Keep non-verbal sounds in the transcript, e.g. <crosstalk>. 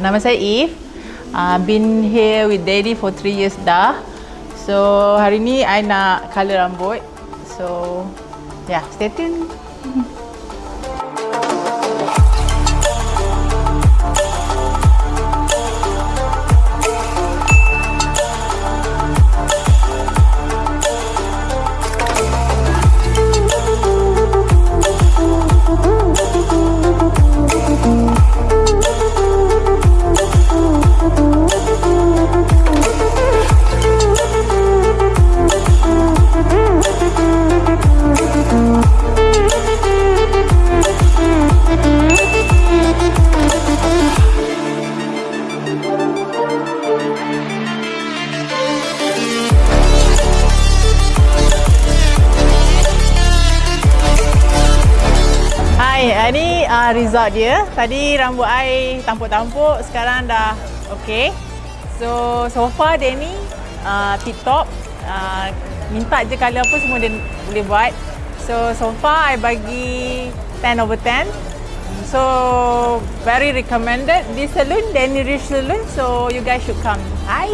Nama saya Eve. Uh, been here with Daddy for 3 years dah. So hari ni I nak color rambut. So yeah, stay tuned. <laughs> Uh, ni uh, result dia. Tadi rambut I tampuk-tampuk, sekarang dah okay. So, so far dia ni uh, tip top. Uh, minta je colour apa semua dia boleh buat. So, so far I bagi 10 over 10. So, very recommended. This salon, Danny Rich Salon. So, you guys should come. Hi!